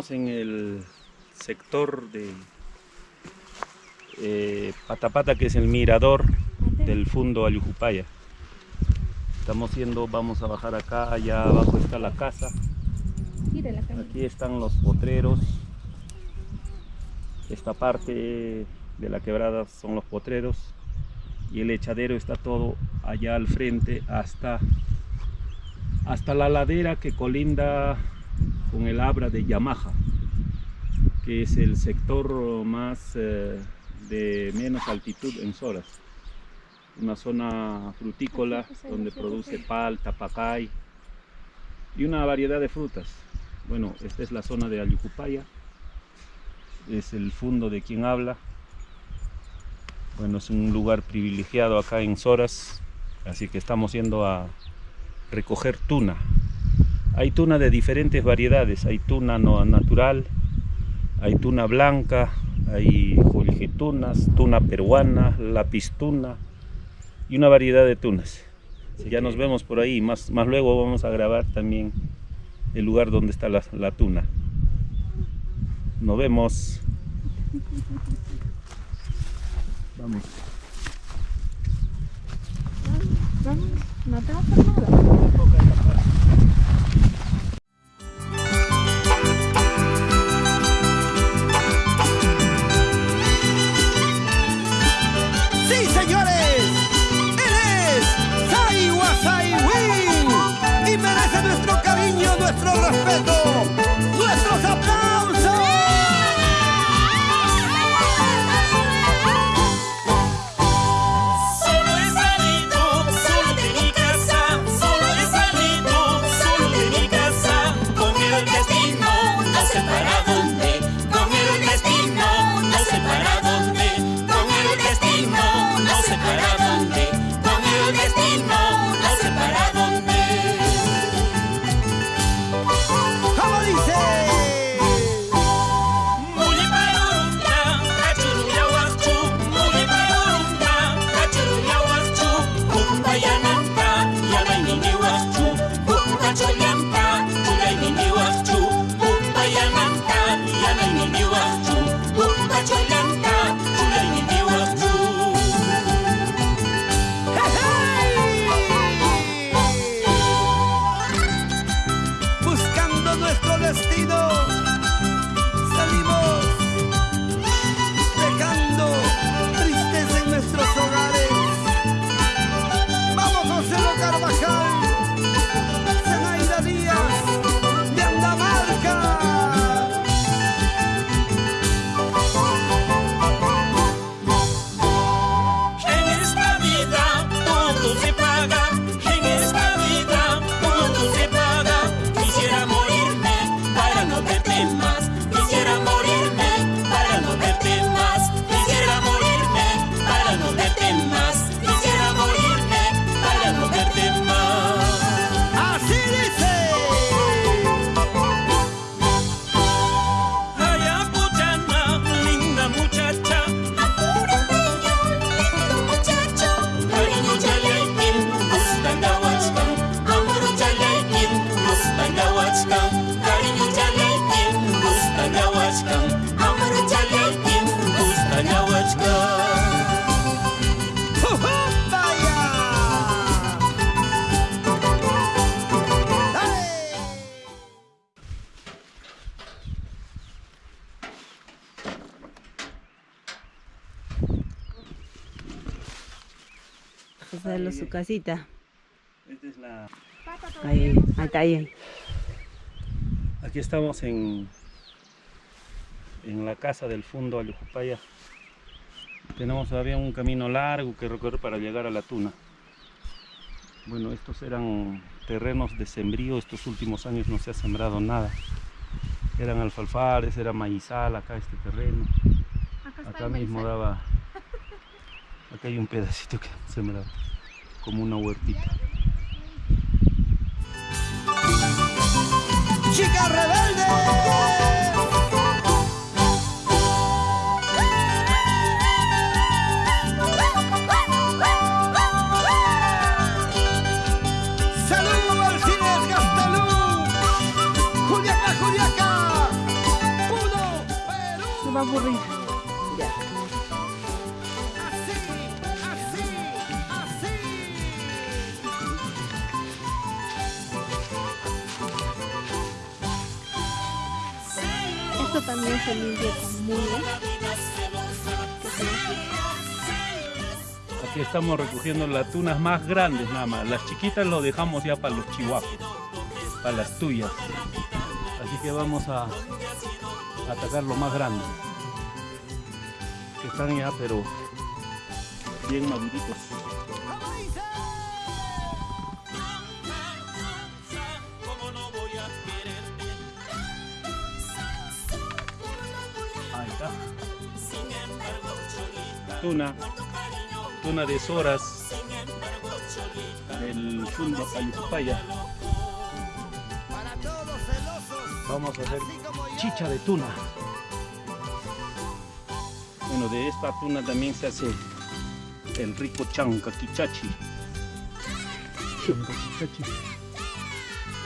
Estamos en el sector de eh, Patapata, que es el mirador del Fundo Ayujupaya. Estamos yendo, vamos a bajar acá, allá abajo está la casa. Aquí están los potreros. Esta parte de la quebrada son los potreros. Y el echadero está todo allá al frente hasta, hasta la ladera que colinda con el Abra de Yamaha, que es el sector más eh, de menos altitud en Soras. Una zona frutícola donde produce palta, pacay y una variedad de frutas. Bueno, esta es la zona de Ayucupaya, es el fondo de quien habla. Bueno, es un lugar privilegiado acá en Soras, así que estamos yendo a recoger tuna. Hay tuna de diferentes variedades, hay tuna natural, hay tuna blanca, hay tunas, tuna peruana, lapistuna y una variedad de tunas. ya nos vemos por ahí, más, más luego vamos a grabar también el lugar donde está la, la tuna. Nos vemos. Vamos. Vamos, no te nada. Hacerlo su casita. Esta es la... Ahí, está ahí. Aquí estamos en, en la casa del Fundo Ayujupaya. Tenemos todavía un camino largo que recorrer para llegar a la tuna. Bueno, estos eran terrenos de sembrío, estos últimos años no se ha sembrado nada. Eran alfalfares, era maizal acá este terreno. Acá mismo daba... Acá hay un pedacito que sembrado, como una huertita. chica rebelde. Salud Aquí estamos recogiendo las tunas más grandes nada más. Las chiquitas lo dejamos ya para los chihuahuas, para las tuyas. Así que vamos a atacar lo más grande. Que están ya pero bien maduritos. Tuna. Tuna de Soras. Del Fundo celosos. Vamos a hacer chicha de tuna. Bueno, de esta tuna también se hace el rico chancaquichachi. Chancaquichachi.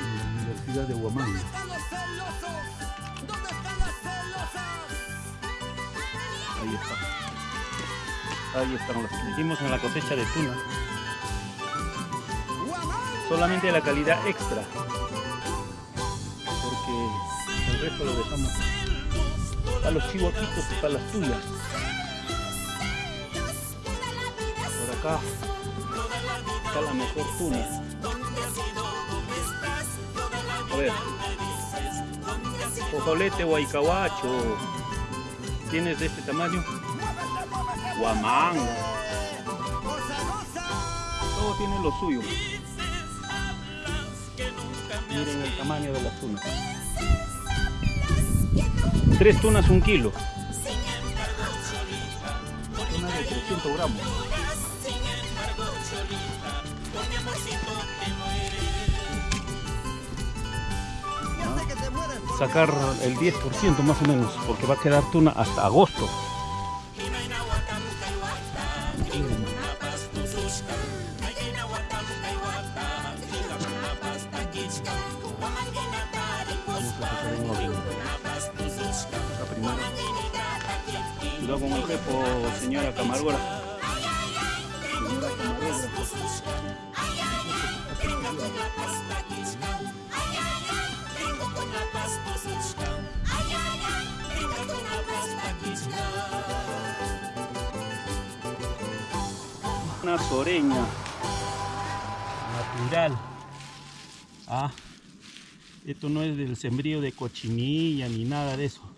En la Universidad de Huamanga. Ahí está. Ahí están los que hicimos en la cosecha de tuna. Solamente la calidad extra. Porque el resto lo dejamos para los chihuaquitos y para las tuyas. Por acá está la mejor tuna. A ver. Cojolete huaycahuacho. ¿Tienes de este tamaño? Guamán. Todo tiene lo suyo. Miren el tamaño de las tunas. Tres tunas, un kilo. Una de 300 gramos. Sacar el 10% más o menos, porque va a quedar tuna hasta agosto. Soreña natural. Ah, esto no es del sembrío de cochinilla ni nada de eso.